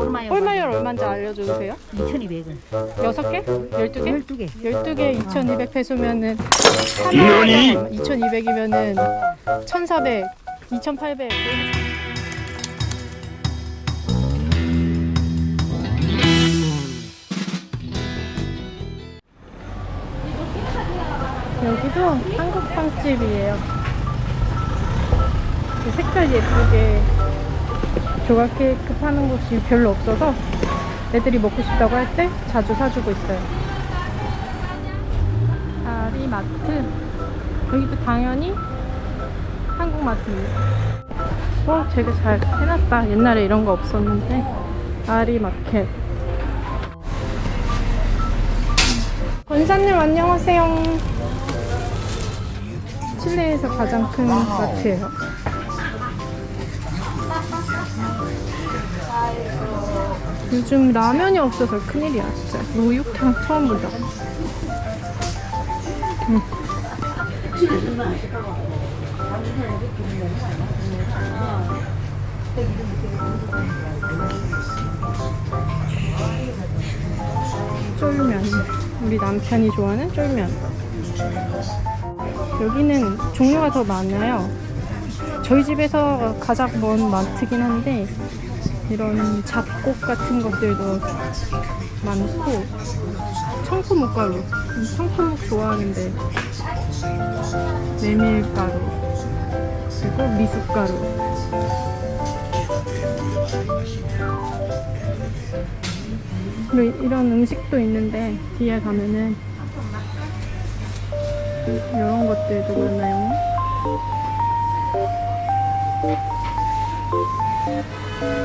꼴마요. 홀마열 얼마인지 알려줘도 돼요? 2,200원. 6개? 12개? 12개. 12개 2,200 페소면은 하나에 2,200이면은 1,400, 2,800. 여기도 한국 빵집이에요. 그 색깔 예쁘게 조각 케이크 파는 곳이 별로 없어서 애들이 먹고 싶다고 할 때 자주 사주고 있어요. 아리마트. 여기도 당연히 한국마트입니다. 어, 되게 잘 해놨다. 옛날에 이런 거 없었는데. 아리마켓. 권사님 안녕하세요. 칠레에서 가장 큰 마트예요. 요즘 라면이 없어서 큰일이야 진짜. 우육탕 처음 본다. 음. 쫄면. 우리 남편이 좋아하는 쫄면. 여기는 종류가 더 많아요. 저희 집에서 가장 먼 마트긴 한데 이런 잡곡 같은 것들도 많고 청포묵가루. 음, 청포묵 좋아하는데 메밀가루 그리고 미숫가루. 그리고 이런 음식도 있는데 뒤에 가면은 이런 것들도 많아요 그냥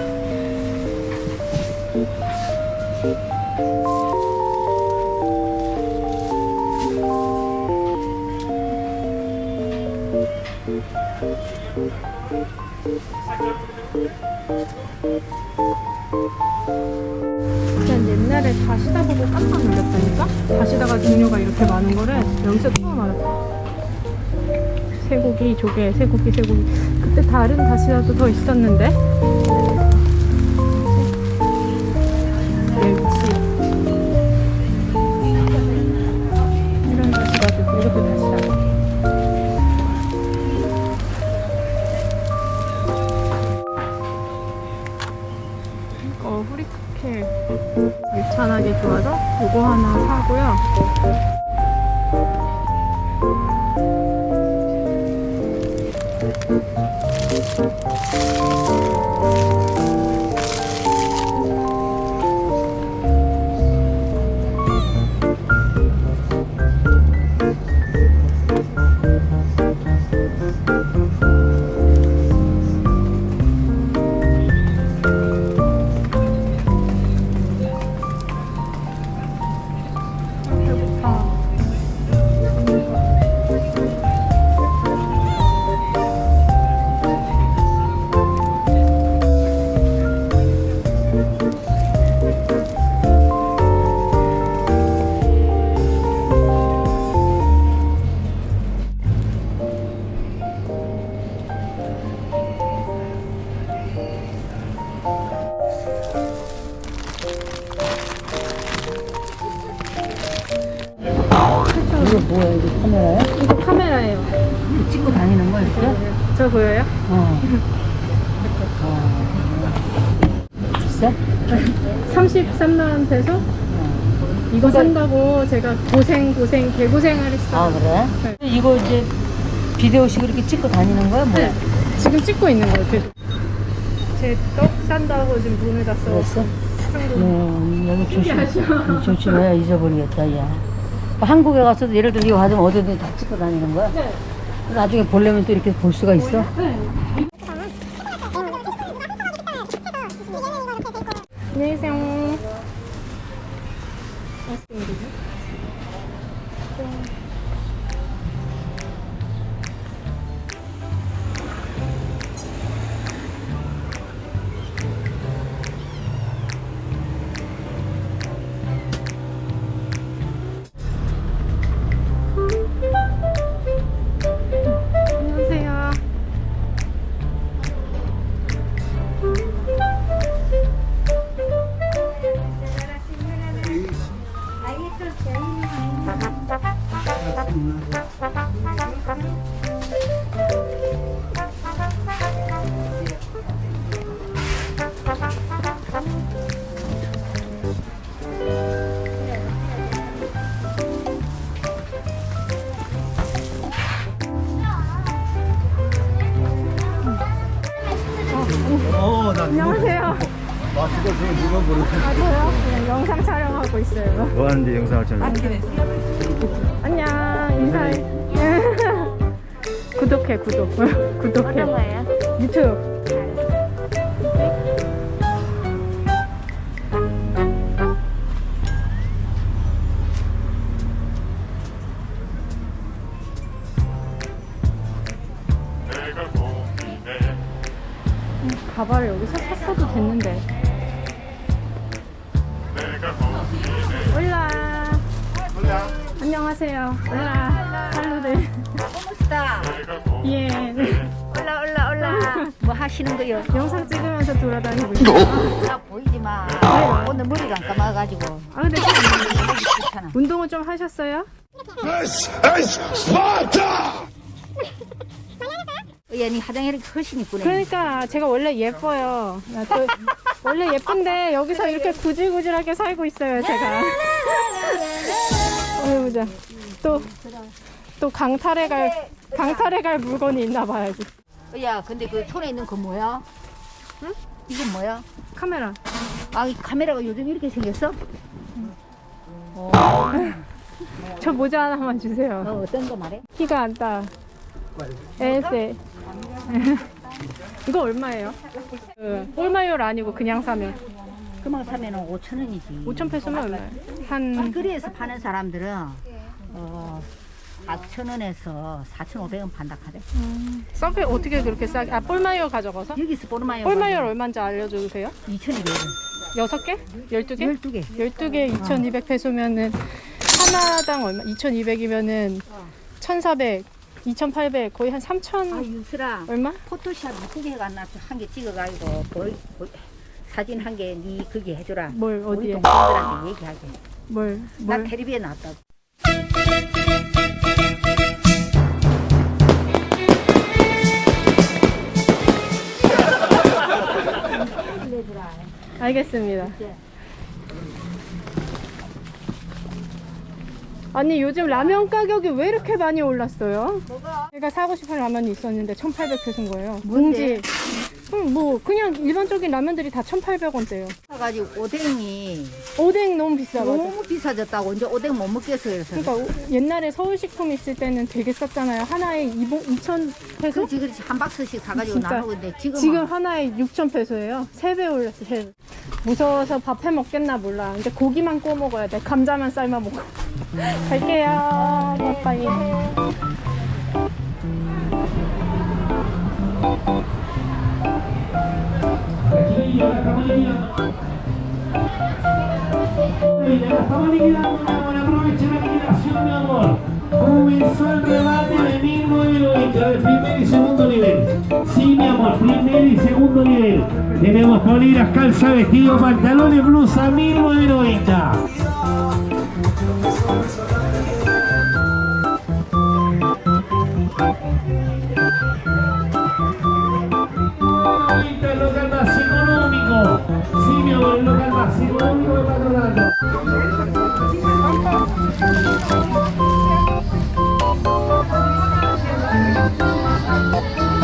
옛날에 다시다 보고 깜짝 놀랐다니까? 다시다가 종류가 이렇게 많은 거를 여기서 처음 알았어. 쇠고기, 조개, 쇠고기, 쇠고기. 그때 다른 다시다도 더 있었는데? 저 보여요? 어. 어. 비싸? 33만 원 peso? 이거 산다고 제가 고생 고생 개고생을 했어요. 아, 그래? 네. 이거 이제 비디오식 이렇게 찍고 다니는 거야, 뭐야? 네. 지금 찍고 있는 거예요. 계속. 제떡 산다고 지금 돈을 다? 참고. 음, 여기 조심, 신기하죠? 조심해, 잊어버리겠다, 야. 한국에 가서도 예를 들어 이거 가지면 어디든 다 찍고 다니는 거야? 네. 나중에 보려면 또 이렇게 볼 수가 있어? 네. 안녕히 계세요. 있어요. 뭐 하는데 영상을 촬영 안녕 인사해. 구독해 구독. 구독해. 어떤 거예요? 유튜브. 안녕하세요. 올라. 살루네. 고맙다. 예. 올라 올라 올라. 뭐 하시는 거요? 영상 찍으면서 돌아다니고 있어요. 나 보이지 마. 오늘 머리가 안 감아가지고. 아 근데. 운동은 좀 하셨어요? This is Sparta! 얘니 화장이 훨씬 이쁘네. 그러니까 제가 원래 예뻐요. 나 또- 원래 예쁜데 여기서 이렇게 구질구질하게 살고 있어요, 제가. 보자. 또, 또 강탈해 갈, 강탈해 갈 물건이 있나 봐야지. 야, 근데 그 손에 있는 거 뭐야? 응? 이건 뭐야? 카메라. 아, 이 카메라가 요즘 이렇게 생겼어? 저 모자 하나만 주세요. 어, 어떤 거 말해? 키가 안 따. 에세. 이거 얼마예요? 그, 꼴마요를 아니고 그냥 사면. 그만 사면은 5천 원이지. 5천 페소면 얼마예요? 한, 길거리에서 파는 사람들은 어, 4천 원에서 4,500원 판다 하대. 썬페 어떻게 그렇게 싸게, 아, 꼴마요 가져가서? 여기서 보르마요. 꼴마요를 얼마인지 알려주세요. 2,200원. 여섯 개? 열두 개? 12개. 12개 2,200 페소면은 하나당 얼마? 2,200이면은 1,400, 2,800 거의 한 3,000 아, 유슬아. 얼마? 포토샵 이쁘게 해놨나 한개 찍어가지고 보이, 보이, 사진 한개니 그게 해줘라. 뭘 우리 어디에? 동생들한테 얘기하게. 뭘? 나 뭘? 텔레비에 나왔다고. 알겠습니다. 아니 요즘 라면 가격이 왜 이렇게 많이 올랐어요? 뭐가? 제가 사고 싶은 라면이 있었는데 1,800페소인 거예요. 뭔데? 봉지. 음, 뭐 그냥 일반적인 라면들이 다 1,800원대요. 가지고 오뎅이 오뎅 너무 비싸 맞아. 너무 비싸졌다고 이제 오뎅 못 먹겠어 그래서. 그러니까 오- 옛날에 서울식품 있을 때는 되게 쌌잖아요. 하나에 2,000 페소? 그렇지 그렇지 한 박스씩 사가지고 진짜. 나누는데 지금 지금 하나에 6,000 페소예요. 3배 올랐어, 3배. 무서워서 밥 해 먹겠나 몰라. 이제 고기만 구워 먹어야 돼. 감자만 삶아 먹고. 갈게요. 빠빠이. Estamos liquidando aprovecha la liquidación, mi amor. Comenzó el rebate de 1920 del primer y segundo nivel. Sí, mi amor, primer y segundo nivel. Tenemos poliras, calza, vestido, pantalones, blusa, 1990. Ahorita Thank you.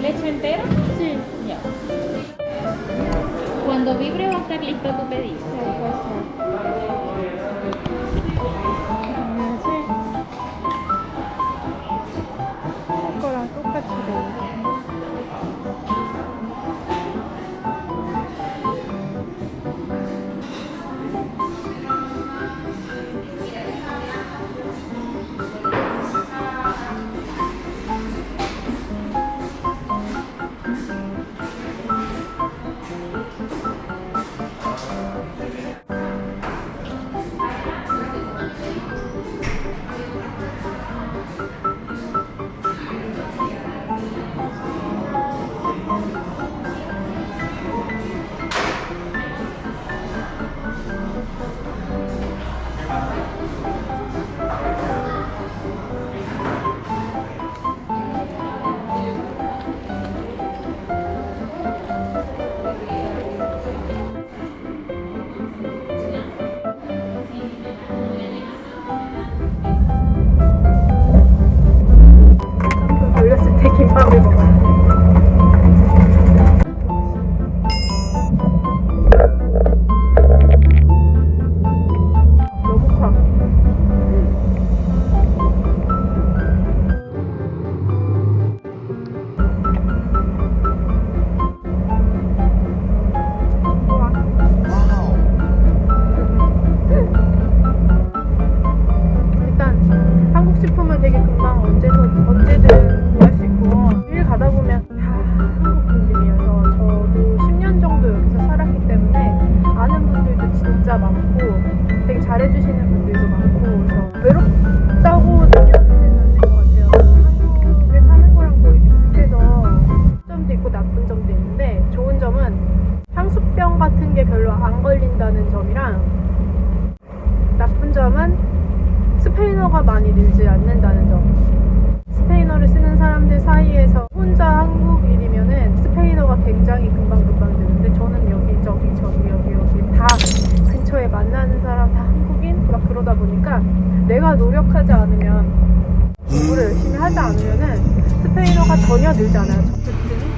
¿Leche entera? Sí. Ya. Cuando vibre va a estar listo tu pedido. Sí, 늘지 않는다는 점. 스페인어를 쓰는 사람들 사이에서 혼자 한국인이면은 스페인어가 굉장히 금방금방 느는데 저는 여기 저기 저기 여기 여기 다 근처에 만나는 사람 다 한국인 막 그러다 보니까 내가 노력하지 않으면 공부를 열심히 하지 않으면은 스페인어가 전혀 늘지 않아요. 어쨌든